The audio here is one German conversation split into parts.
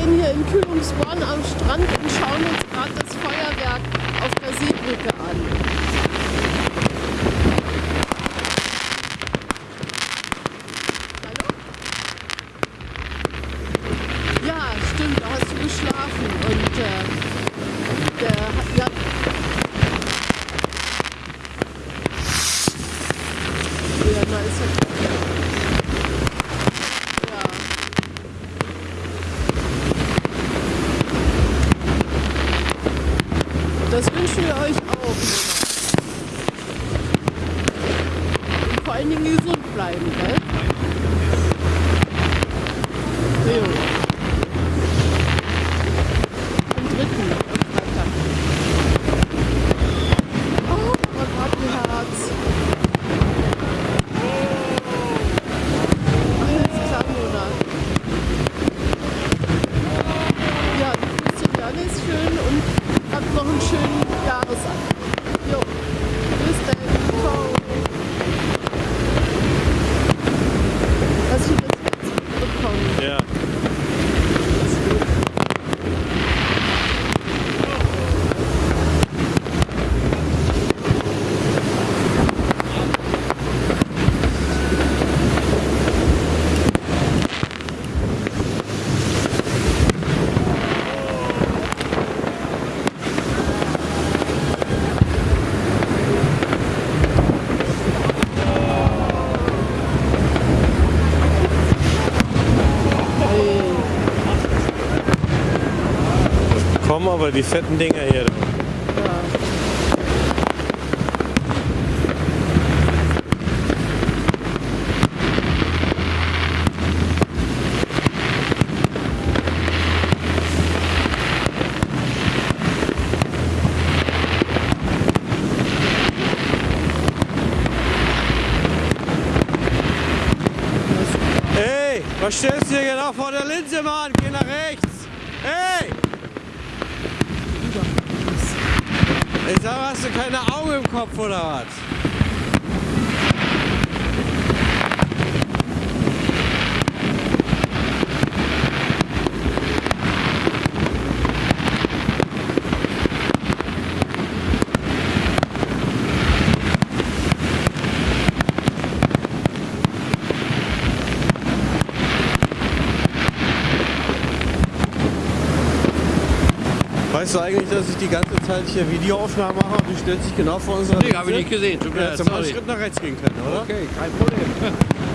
Wir stehen hier in Kühlungsborn am Strand und schauen uns gerade das Feuerwerk auf der Seebrücke an. Aber die fetten Dinger hier. Was stellst du hier genau vor der Linse, Mann? Geh nach rechts. Hey! Ich hast du keine Augen im Kopf oder was? Weißt du eigentlich, dass ich die ganze Zeit hier Videoaufnahmen mache und du stellst dich genau vor unserer Nee, habe ich nicht gesehen. Tut mir Ja, leid, hättest du mal einen. Schritt nach rechts gehen können, oder? Okay, kein Problem.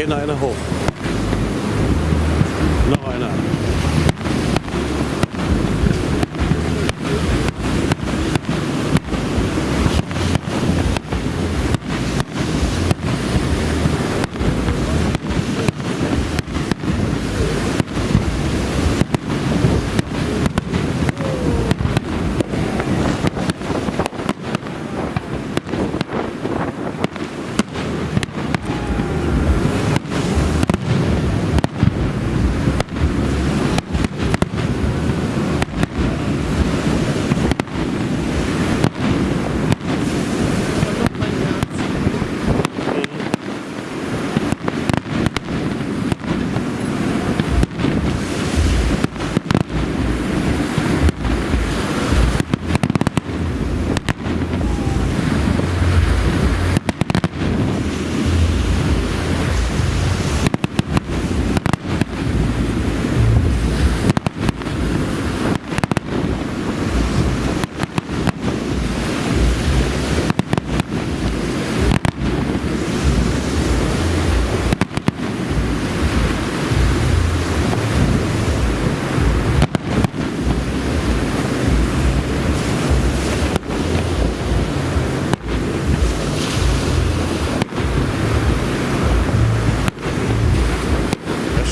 in a hoch.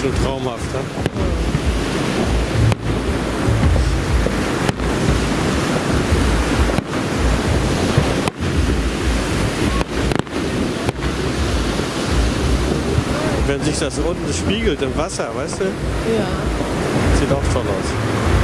Schon traumhaft. Ja? Wenn sich das unten spiegelt im Wasser, weißt du, Ja. sieht auch toll aus.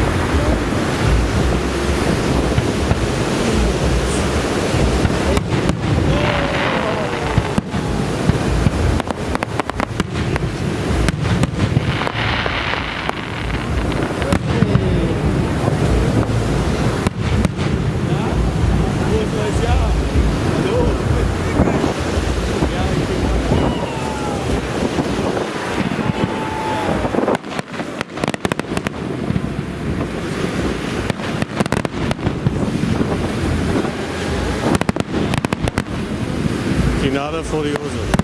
Nadel vor.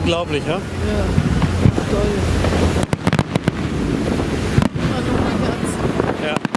Unglaublich, ja? Ja. Toll. Hallo, mein Herz. Ja.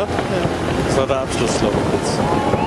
Ja? Das war der Abschluss, glaube ich, jetzt.